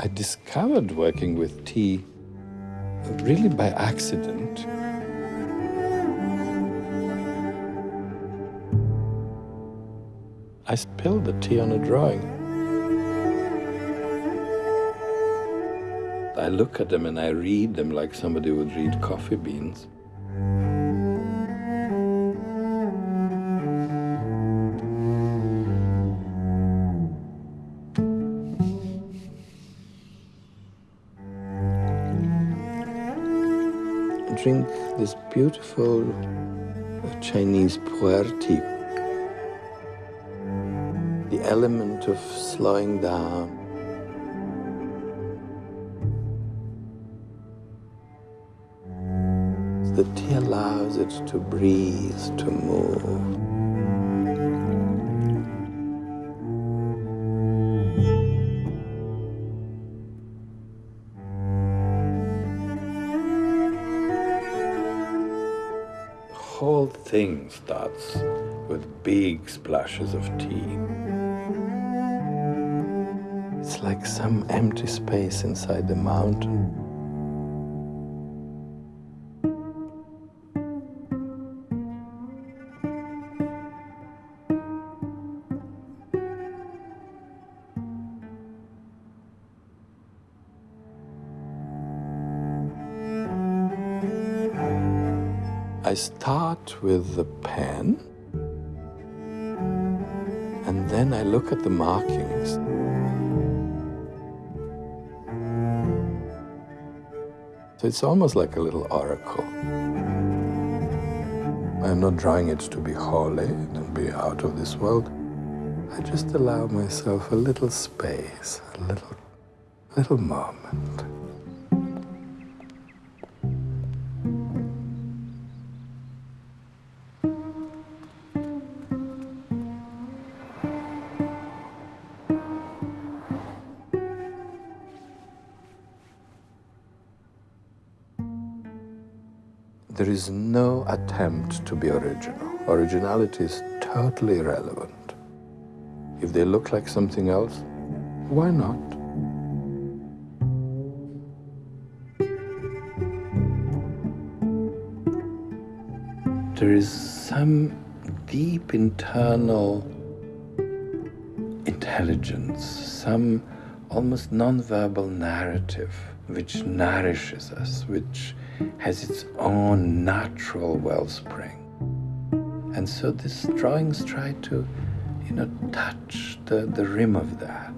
I discovered working with tea really by accident. I spilled the tea on a drawing. I look at them and I read them like somebody would read coffee beans. Drink this beautiful Chinese pu'er tea. The element of slowing down. The tea allows it to breathe, to move. Whole thing starts with big splashes of tea. It's like some empty space inside the mountain. I start with the pen and then I look at the markings. So it's almost like a little oracle. I'm not drawing it to be holy and be out of this world. I just allow myself a little space, a little, little moment. There is no attempt to be original. Originality is totally irrelevant. If they look like something else, why not? There is some deep internal intelligence, some almost non-verbal narrative which nourishes us, which has its own natural wellspring. And so these drawings try to, you know, touch the, the rim of that.